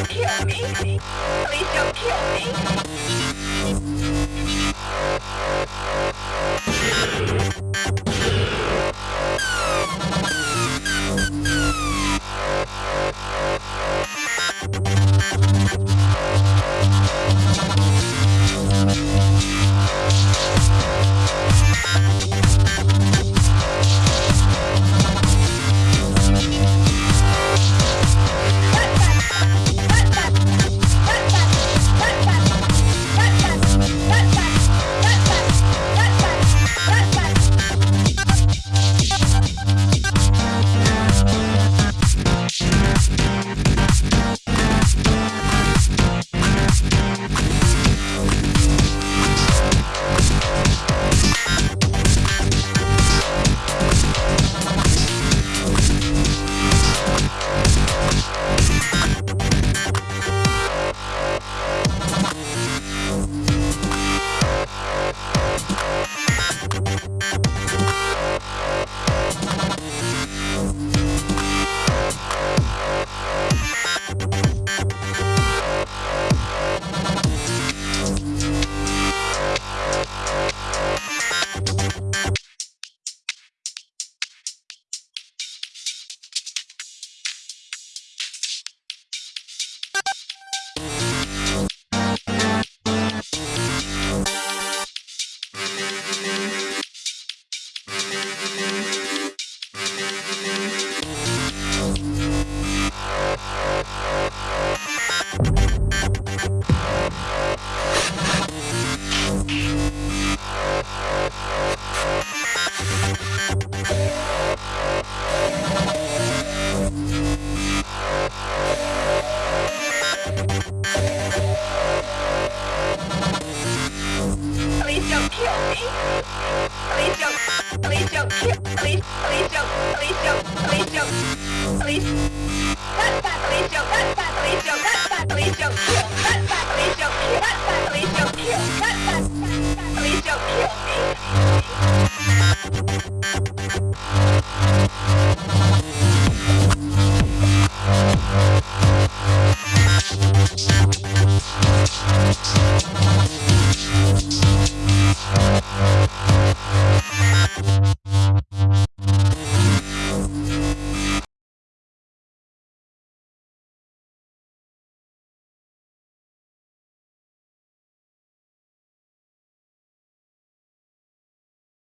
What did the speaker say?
don't kill me. Please don't kill me. Please don't kill me. Please don't. Please don't kill. Please. Please don't. Please don't. Please don't. Please. Bad. Please